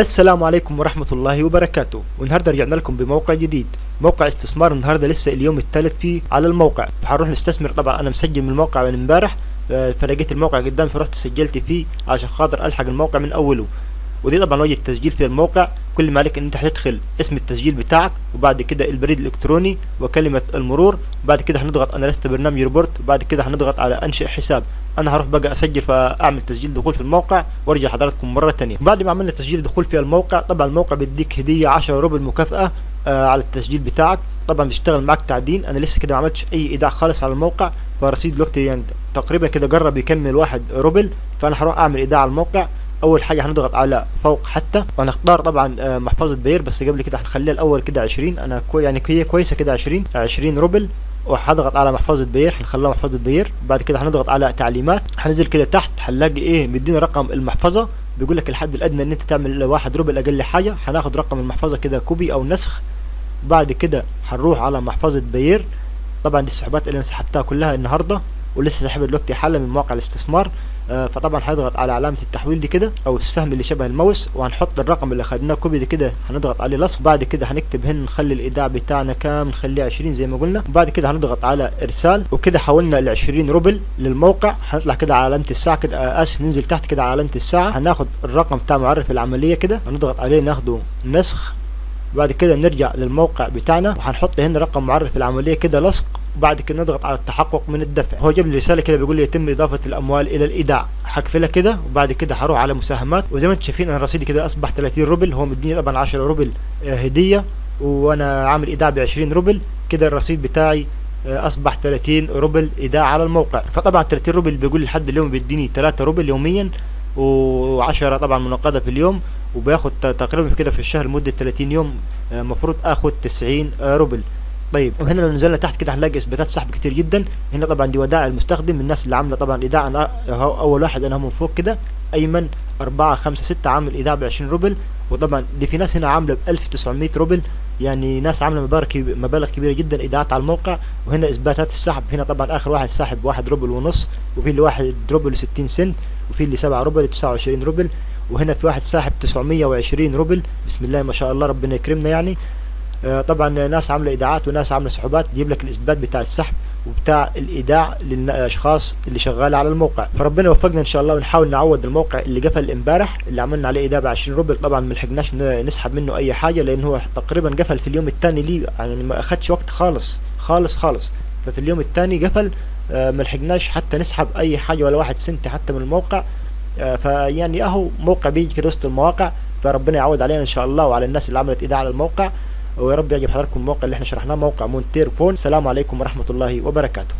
السلام عليكم ورحمة الله وبركاته. والنهاردة رجعنا لكم بموقع جديد. موقع استثمار النهاردة لسه اليوم الثالث فيه على الموقع. فهنروح نستثمر طبعا. أنا مسجل من الموقع من امبارح. آه، فلقيت الموقع قدامي فرحت سجلت فيه عشان خاطر ألحق الموقع من أوله. ودي طبعا وجه التسجيل في الموقع. كل ما عليك إن أنت هتدخل اسم التسجيل بتاعك وبعد كده البريد الإلكتروني وكلمة المرور. وبعد كده هنضغط أنا لست برنامج روبوت. وبعد كده هنضغط على أنشئ حساب. أنا هروح بقى أسجل فأعمل تسجيل دخول في الموقع وأرجع حضراتكم مرة تانية. بعد ما عملنا تسجيل دخول في الموقع طبعا الموقع بيديك هدية 10 روبل مكافأة آه على التسجيل بتاعك. طبعا بيشتغل معاك تعدين. أنا لسه كده ما عملتش أي إيداع خالص على الموقع. فرصيد دلوقتي يعني تقريبا كده جرب يكمل واحد روبل. فأنا هروح أعمل إيداع على الموقع. أول حاجة هنضغط على فوق حتى. وهنختار طبعا آه، محفظة بير. بس قبل كده هنخليها الأول كده 20 أنا كوي يعني هي كويسة كده 20 20 روبل. وهضغط على محفظة بير هنخليها محفظة بير. بعد كده هنضغط على تعليمات. هننزل كده تحت هنلاقي إيه مدينا رقم المحفظة. بيقول لك الحد الأدنى إن أنت تعمل واحد روبل أقل حاجة. هناخد رقم المحفظة كده copy أو نسخ. بعد كده هنروح على محفظة بير. طبعا دي السحوبات اللي أنا سحبتها كلها النهارده. ولسه ساحبها دلوقتي حالا من مواقع الاستثمار. آه فطبعا هنضغط على علامة التحويل دي كده أو السهم اللي شبه الماوس وهنحط الرقم اللي خدناه copy دي كده هنضغط عليه لصق. بعد كده هنكتب هنا نخلي الإيداع بتاعنا كام نخليه 20 زي ما قلنا. وبعد كده هنضغط على إرسال وكده حولنا ال 20 روبل للموقع. هنطلع كده على علامة الساعة كده آه آسف ننزل تحت كده على علامة الساعة. هناخد الرقم بتاع معرف العملية كده هنضغط عليه ناخده نسخ. بعد كده نرجع للموقع بتاعنا وهنحط هنا رقم معرف العملية كده لصق. وبعد كده نضغط على التحقق من الدفع. هو جاب لي رسالة كده بيقول لي يتم إضافة الأموال إلى الإيداع. هقفلها كده وبعد كده هروح على مساهمات. وزي ما أنتم شايفين أنا رصيدي كده أصبح 30 روبل هو مديني طبعا 10 روبل آه، هدية وأنا عامل إيداع ب 20 روبل. كده الرصيد بتاعي آه، أصبح 30 روبل إيداع على الموقع. فطبعا 30 روبل بيقول لحد اليوم بيديني 3 روبل يوميا و10 طبعا منقدة في اليوم. وبياخد ت- تقريبا كده في الشهر لمدة 30 يوم المفروض آخد 90 روبل. طيب وهنا لو نزلنا تحت كده هنلاقي إثباتات سحب كتير جدا. هنا طبعا دي ودائع المستخدم الناس اللي عاملة طبعا ايداع أول واحد أنا من فوق كده أيمن 4 5 6 عامل ايداع ب 20 روبل. وطبعا دي في ناس هنا عاملة ب 1900 روبل يعني ناس عاملة مبالغ مبالغ كبيرة جدا ايداعات على الموقع. وهنا إثباتات السحب هنا طبعا آخر واحد ساحب 1 روبل ونص وفي اللي 1 روبل و60 سنت وفي اللي 7 روبل 29 روبل. وهنا في واحد ساحب 920 روبل. بسم الله ما شاء الله ربنا يكرمنا يعني. طبعا ناس عاملة إيداعات وناس عاملة سحوبات يجيب لك الإثبات بتاع السحب وبتاع الإيداع للأشخاص اللي شغالة على الموقع. فربنا يوفقنا إن شاء الله ونحاول نعوض الموقع اللي قفل إمبارح اللي عملنا عليه إيداع ب 20 روبل. طبعا ما لحقناش نسحب منه أي حاجة لأن هو تقريبا قفل في اليوم الثاني ليه يعني ما اخدش وقت خالص خالص خالص. ففي اليوم الثاني قفل آه، ما لحقناش حتى نسحب أي حاجة ولا واحد سنت حتى من الموقع. آه، فيعني أهو موقع بيجي كده وسط المواقع فربنا يعوض علينا إن شاء الله وعلى الناس اللي عملت إيداع على الموقع. ويا رب يعجب حضراتكم الموقع اللي إحنا شرحناه موقع مونتير فون. السلام عليكم ورحمة الله وبركاته.